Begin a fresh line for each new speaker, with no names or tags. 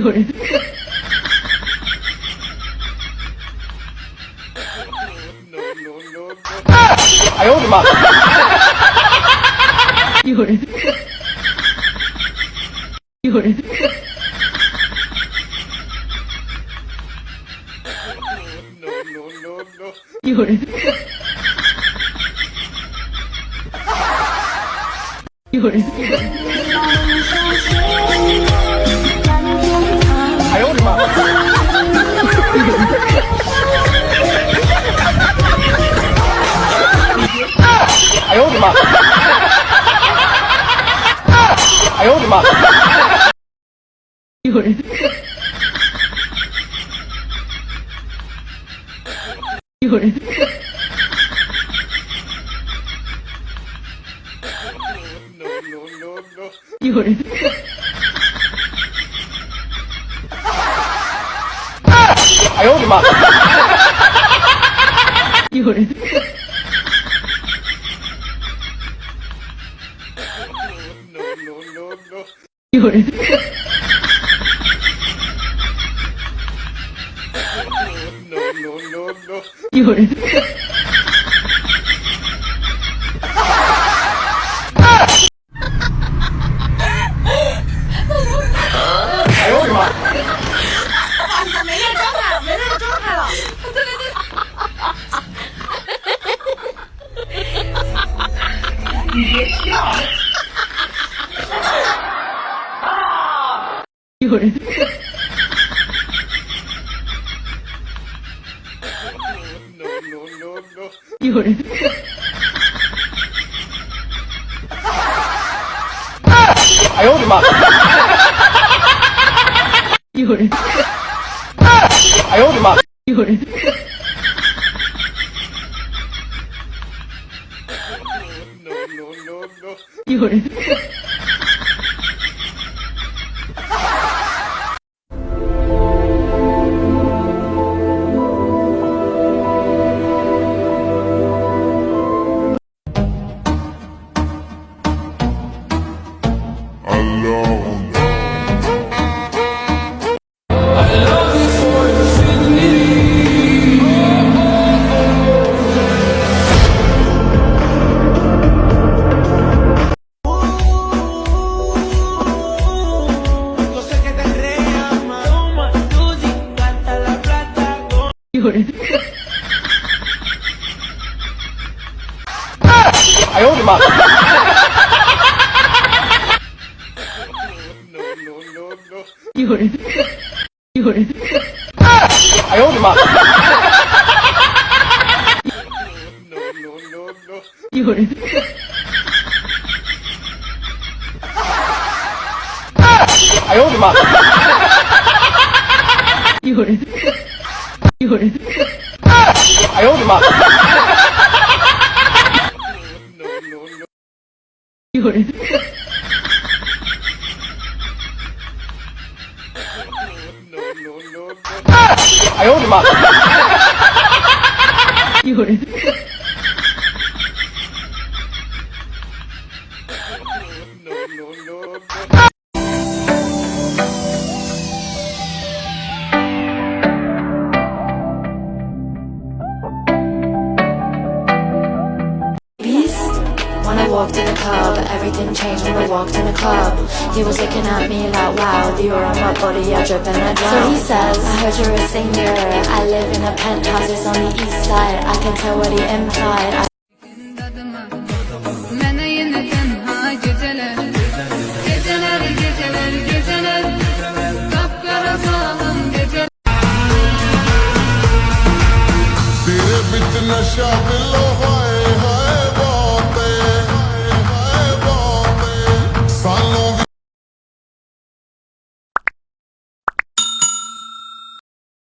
有人，
哎呦我的妈！
有人，有人，有人，有人，
哎呦我的妈！哎呦我的妈！
有人，有人，有人，
哎呦我的妈！
有人，有人，
哎呦我的妈！
有人，
哎呦我的妈！
有人，有人，
哎呦我的妈！
有人，有人，
哎呦我的妈！
有人，
哎呦我的妈！
有人，有人，
哎呦我的妈！
有人，
哎呦我的妈！
有人，
walked in the club, everything changed when I walked in the club. He was looking at me like, wow, you're on my body, you're dripping a drum. So he says, I heard you're a singer. I live in a penthouse, it's on the east side. I can tell what he implied. I